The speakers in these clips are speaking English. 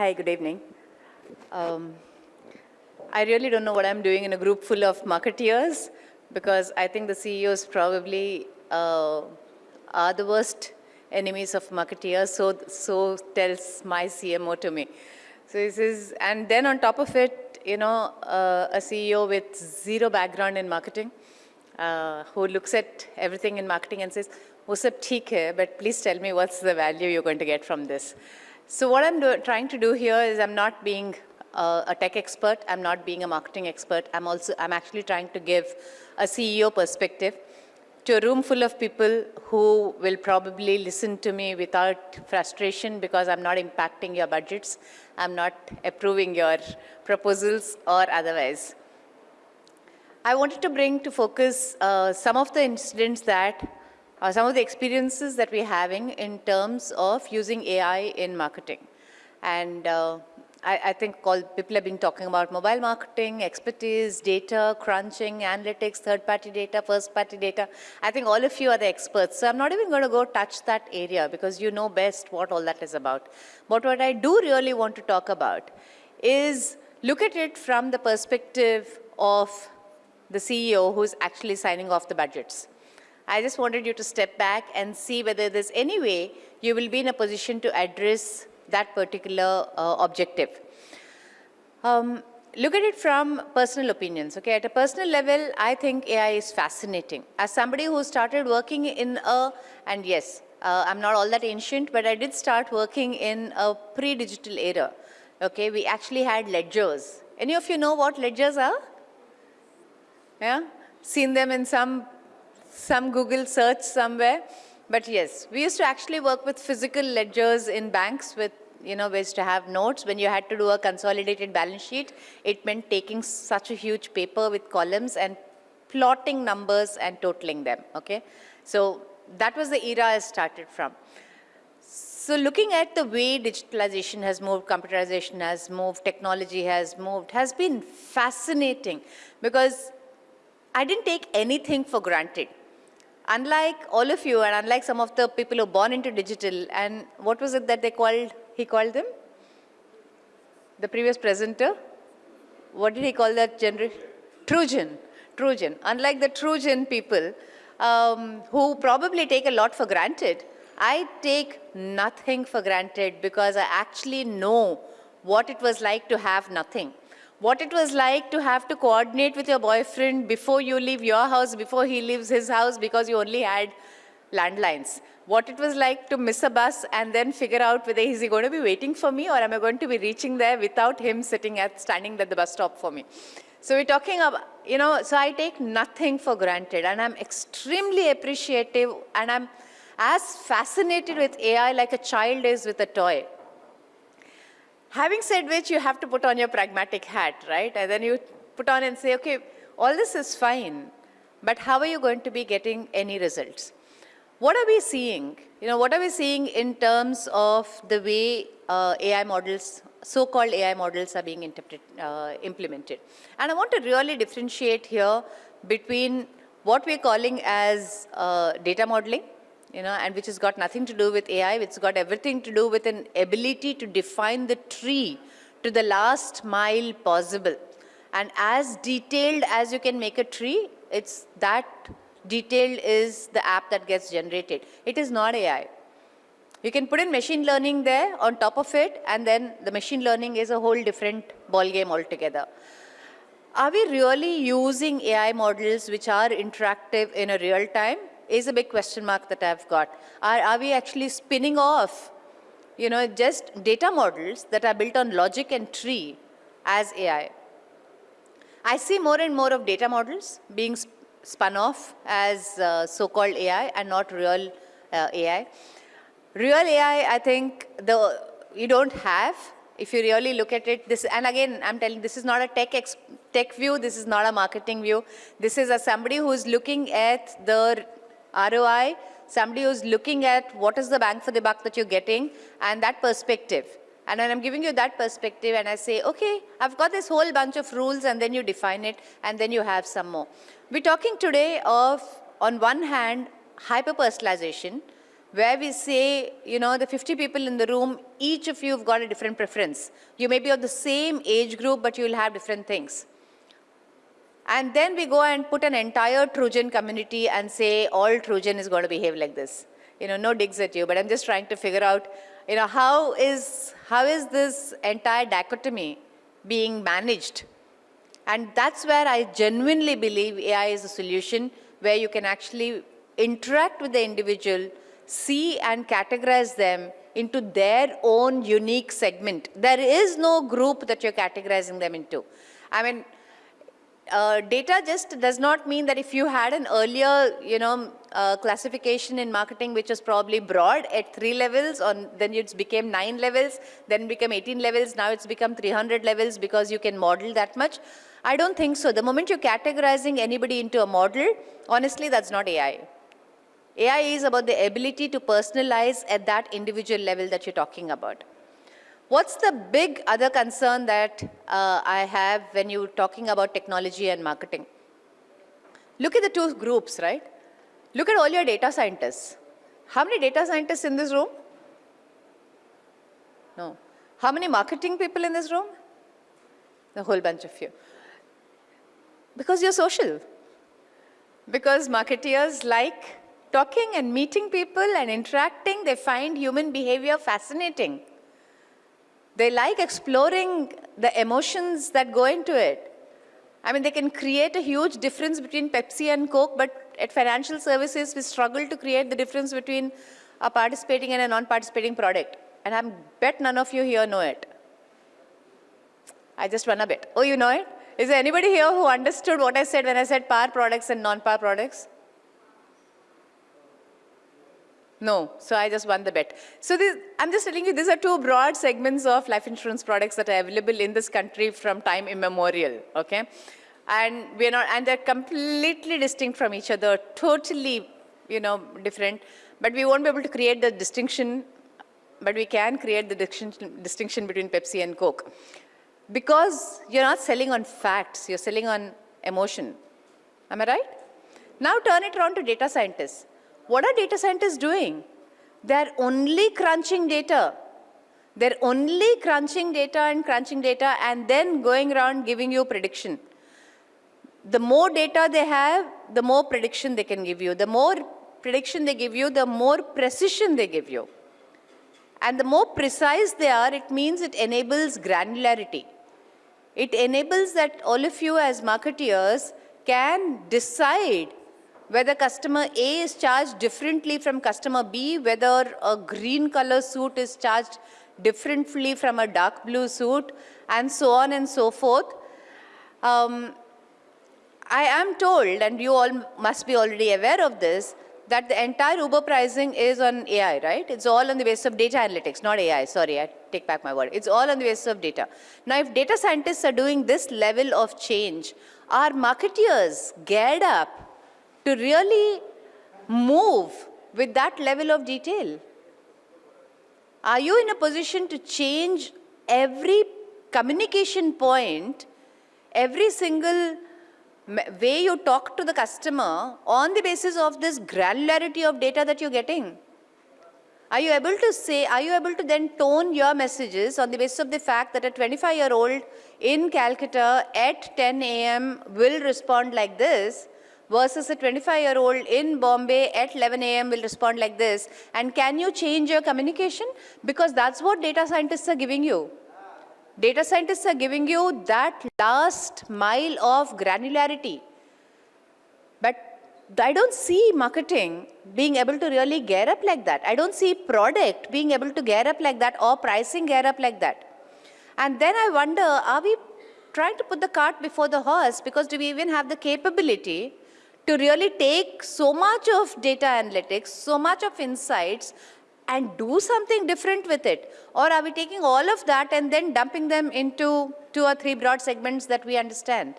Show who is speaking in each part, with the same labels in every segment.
Speaker 1: Hi, good evening. Um, I really don't know what I'm doing in a group full of marketeers because I think the CEOs probably uh, are the worst enemies of marketeers, so, so tells my CMO to me. So this is, and then on top of it, you know, uh, a CEO with zero background in marketing, uh, who looks at everything in marketing and says, oh, sab theek but please tell me what's the value you're going to get from this. So what I'm do, trying to do here is I'm not being uh, a tech expert, I'm not being a marketing expert, I'm also, I'm actually trying to give a CEO perspective to a room full of people who will probably listen to me without frustration because I'm not impacting your budgets, I'm not approving your proposals or otherwise. I wanted to bring to focus uh, some of the incidents that uh, some of the experiences that we're having in terms of using AI in marketing. And uh, I, I, think all people have been talking about mobile marketing, expertise, data, crunching, analytics, third-party data, first-party data. I think all of you are the experts. So I'm not even going to go touch that area because you know best what all that is about. But what I do really want to talk about is look at it from the perspective of the CEO who's actually signing off the budgets. I just wanted you to step back and see whether there's any way you will be in a position to address that particular uh, objective. Um, look at it from personal opinions, okay? At a personal level, I think AI is fascinating. As somebody who started working in a, and yes, uh, I'm not all that ancient, but I did start working in a pre-digital era, okay? We actually had ledgers. Any of you know what ledgers are? Yeah? Seen them in some some Google search somewhere. But yes, we used to actually work with physical ledgers in banks with, you know, ways to have notes. When you had to do a consolidated balance sheet, it meant taking such a huge paper with columns and plotting numbers and totaling them, okay? So that was the era I started from. So looking at the way digitalization has moved, computerization has moved, technology has moved, has been fascinating because I didn't take anything for granted unlike all of you and unlike some of the people who are born into digital, and what was it that they called, he called them? The previous presenter? What did he call that generation? Trojan. Trojan. Unlike the Trojan people, um, who probably take a lot for granted, I take nothing for granted because I actually know what it was like to have nothing what it was like to have to coordinate with your boyfriend before you leave your house, before he leaves his house because you only had landlines. What it was like to miss a bus and then figure out whether is he going to be waiting for me or am I going to be reaching there without him sitting at, standing at the bus stop for me. So we're talking about, you know, so I take nothing for granted and I'm extremely appreciative and I'm as fascinated with AI like a child is with a toy. Having said which, you have to put on your pragmatic hat, right? And then you put on and say, okay, all this is fine, but how are you going to be getting any results? What are we seeing? You know, what are we seeing in terms of the way uh, AI models, so-called AI models are being uh, implemented? And I want to really differentiate here between what we're calling as uh, data modeling, you know, and which has got nothing to do with AI, it's got everything to do with an ability to define the tree to the last mile possible. And as detailed as you can make a tree, it's that detailed is the app that gets generated. It is not AI. You can put in machine learning there on top of it, and then the machine learning is a whole different ballgame altogether. Are we really using AI models which are interactive in a real time? Is a big question mark that I've got. Are, are we actually spinning off, you know, just data models that are built on logic and tree as AI? I see more and more of data models being spun off as uh, so-called AI and not real uh, AI. Real AI, I think, the you don't have. If you really look at it, this, and again, I'm telling, this is not a tech tech view. This is not a marketing view. This is a somebody who's looking at the ROI, somebody who's looking at what is the bang for the buck that you're getting and that perspective. And when I'm giving you that perspective and I say, okay, I've got this whole bunch of rules and then you define it and then you have some more. We're talking today of, on one hand, hyper-personalization, where we say, you know, the 50 people in the room, each of you have got a different preference. You may be of the same age group, but you will have different things. And then we go and put an entire Trojan community and say all Trojan is going to behave like this. You know, no digs at you, but I'm just trying to figure out, you know, how is, how is this entire dichotomy being managed? And that's where I genuinely believe AI is a solution where you can actually interact with the individual, see and categorize them into their own unique segment. There is no group that you're categorizing them into. I mean, uh, data just does not mean that if you had an earlier, you know, uh, classification in marketing which was probably broad at three levels, on then it became nine levels, then became 18 levels, now it's become 300 levels because you can model that much. I don't think so. The moment you're categorizing anybody into a model, honestly, that's not AI. AI is about the ability to personalize at that individual level that you're talking about. What's the big other concern that uh, I have when you're talking about technology and marketing? Look at the two groups, right? Look at all your data scientists. How many data scientists in this room? No. How many marketing people in this room? A whole bunch of you. Because you're social. Because marketeers like talking and meeting people and interacting, they find human behavior fascinating. They like exploring the emotions that go into it. I mean, they can create a huge difference between Pepsi and Coke, but at financial services, we struggle to create the difference between a participating and a non-participating product. And I bet none of you here know it. I just won a bit. Oh, you know it? Is there anybody here who understood what I said when I said par products and non-par products? No, so I just won the bet. So this, I'm just telling you, these are two broad segments of life insurance products that are available in this country from time immemorial, okay? And we're not, and they're completely distinct from each other, totally, you know, different. But we won't be able to create the distinction, but we can create the distinction, distinction between Pepsi and Coke. Because you're not selling on facts, you're selling on emotion. Am I right? Now turn it around to data scientists. What are data scientists doing? They're only crunching data. They're only crunching data and crunching data and then going around giving you prediction. The more data they have, the more prediction they can give you. The more prediction they give you, the more precision they give you. And the more precise they are, it means it enables granularity. It enables that all of you as marketeers can decide whether customer A is charged differently from customer B, whether a green color suit is charged differently from a dark blue suit, and so on and so forth. Um, I am told, and you all must be already aware of this, that the entire Uber pricing is on AI, right? It's all on the basis of data analytics, not AI, sorry, I take back my word. It's all on the basis of data. Now, if data scientists are doing this level of change, are marketeers geared up to really move with that level of detail? Are you in a position to change every communication point, every single way you talk to the customer on the basis of this granularity of data that you're getting? Are you able to say, are you able to then tone your messages on the basis of the fact that a 25-year-old in Calcutta at 10 a.m. will respond like this versus a 25-year-old in Bombay at 11 a.m. will respond like this. And can you change your communication? Because that's what data scientists are giving you. Data scientists are giving you that last mile of granularity. But I don't see marketing being able to really gear up like that. I don't see product being able to gear up like that or pricing gear up like that. And then I wonder, are we trying to put the cart before the horse because do we even have the capability to really take so much of data analytics, so much of insights and do something different with it? Or are we taking all of that and then dumping them into two or three broad segments that we understand?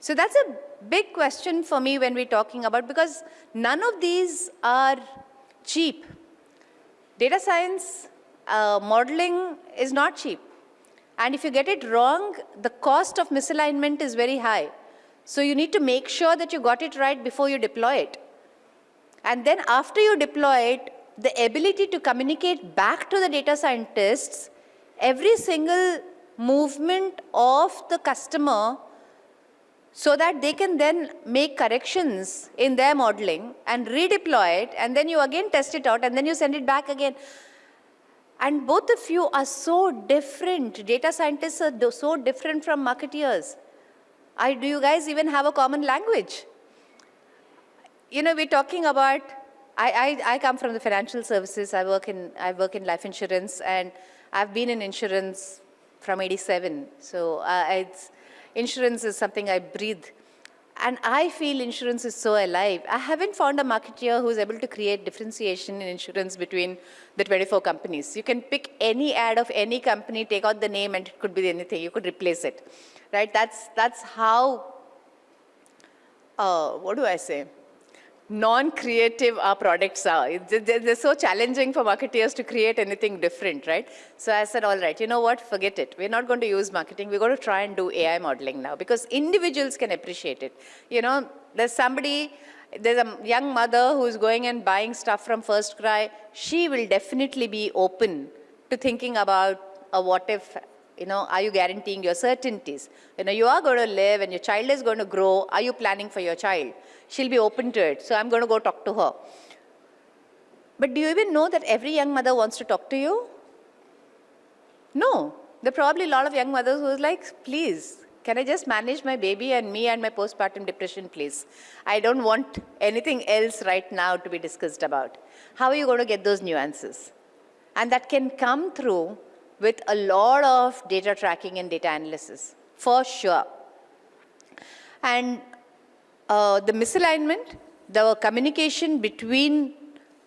Speaker 1: So that's a big question for me when we're talking about, because none of these are cheap. Data science uh, modeling is not cheap. And if you get it wrong, the cost of misalignment is very high. So you need to make sure that you got it right before you deploy it. And then after you deploy it, the ability to communicate back to the data scientists every single movement of the customer so that they can then make corrections in their modeling and redeploy it and then you again test it out and then you send it back again. And both of you are so different. Data scientists are so different from marketeers. I, do you guys even have a common language? You know, we're talking about, I, I, I come from the financial services. I work in, I work in life insurance and I've been in insurance from 87. So uh, insurance is something I breathe. And I feel insurance is so alive. I haven't found a marketeer who's able to create differentiation in insurance between the 24 companies. You can pick any ad of any company, take out the name, and it could be anything. You could replace it, right? That's, that's how, uh, what do I say? Non-creative our products are. They're so challenging for marketeers to create anything different, right? So I said, all right, you know what, forget it. We're not going to use marketing. We're going to try and do AI modeling now because individuals can appreciate it. You know, there's somebody, there's a young mother who's going and buying stuff from First Cry. She will definitely be open to thinking about a what if you know, are you guaranteeing your certainties? You know, you are going to live and your child is going to grow. Are you planning for your child? she'll be open to it. So I'm going to go talk to her. But do you even know that every young mother wants to talk to you? No. There are probably a lot of young mothers who is like, please, can I just manage my baby and me and my postpartum depression, please? I don't want anything else right now to be discussed about. How are you going to get those nuances? And that can come through with a lot of data tracking and data analysis, for sure. And uh, the misalignment, the communication between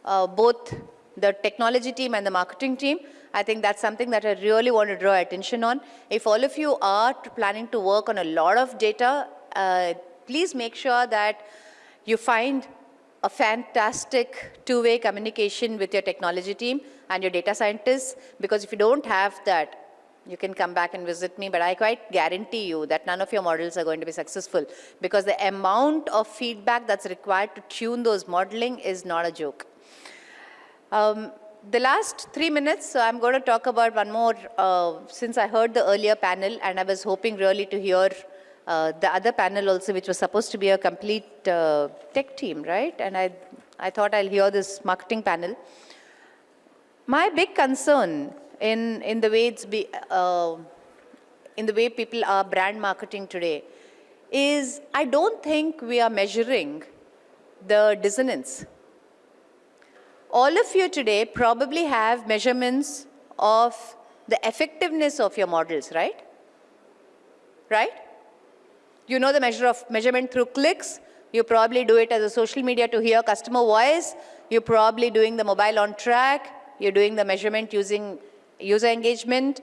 Speaker 1: uh, both the technology team and the marketing team, I think that's something that I really want to draw attention on. If all of you are planning to work on a lot of data, uh, please make sure that you find a fantastic two-way communication with your technology team and your data scientists, because if you don't have that, you can come back and visit me, but I quite guarantee you that none of your models are going to be successful because the amount of feedback that's required to tune those modeling is not a joke. Um, the last three minutes, so I'm going to talk about one more, uh, since I heard the earlier panel and I was hoping really to hear uh, the other panel also, which was supposed to be a complete uh, tech team, right? And I, I thought I'll hear this marketing panel. My big concern in, in the way it's be, uh, in the way people are brand marketing today is I don't think we are measuring the dissonance. All of you today probably have measurements of the effectiveness of your models, right? Right? You know the measure of measurement through clicks. You probably do it as a social media to hear customer voice. You're probably doing the mobile on track. You're doing the measurement using user engagement.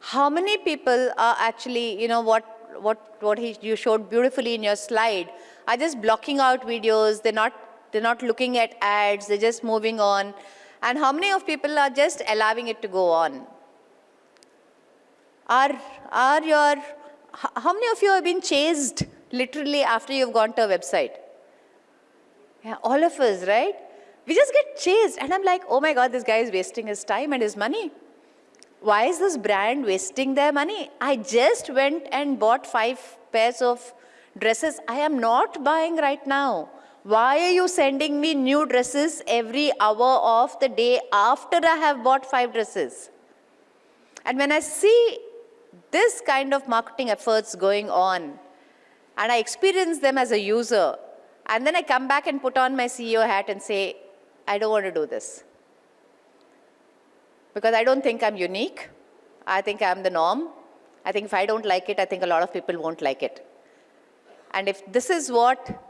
Speaker 1: How many people are actually, you know, what, what, what he, you showed beautifully in your slide, are just blocking out videos, they're not, they're not looking at ads, they're just moving on. And how many of people are just allowing it to go on? Are, are your, how many of you have been chased literally after you've gone to a website? Yeah, all of us, right? We just get chased. And I'm like, oh my God, this guy is wasting his time and his money why is this brand wasting their money? I just went and bought five pairs of dresses. I am not buying right now. Why are you sending me new dresses every hour of the day after I have bought five dresses? And when I see this kind of marketing efforts going on, and I experience them as a user, and then I come back and put on my CEO hat and say, I don't want to do this because I don't think I'm unique. I think I'm the norm. I think if I don't like it, I think a lot of people won't like it. And if this is what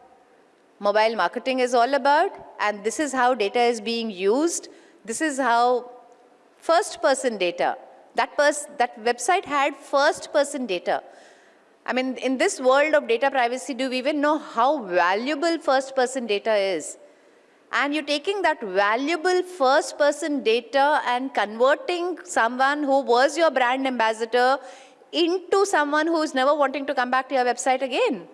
Speaker 1: mobile marketing is all about, and this is how data is being used, this is how first-person data, that, pers that website had first-person data. I mean, in this world of data privacy, do we even know how valuable first-person data is? And you're taking that valuable first person data and converting someone who was your brand ambassador into someone who's never wanting to come back to your website again.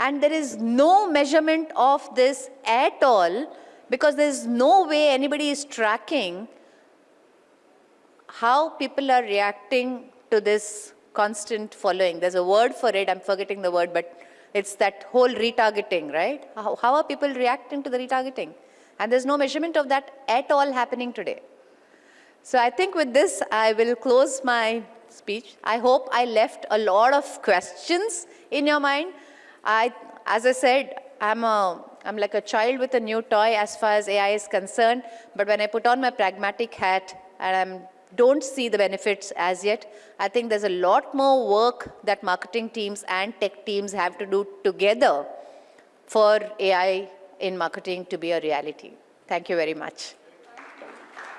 Speaker 1: And there is no measurement of this at all because there's no way anybody is tracking how people are reacting to this constant following. There's a word for it, I'm forgetting the word, but it's that whole retargeting, right? How, how are people reacting to the retargeting? And there's no measurement of that at all happening today. So I think with this, I will close my speech. I hope I left a lot of questions in your mind. I, as I said, I'm, a, I'm like a child with a new toy as far as AI is concerned. But when I put on my pragmatic hat and I don't see the benefits as yet, I think there's a lot more work that marketing teams and tech teams have to do together for AI in marketing to be a reality. Thank you very much.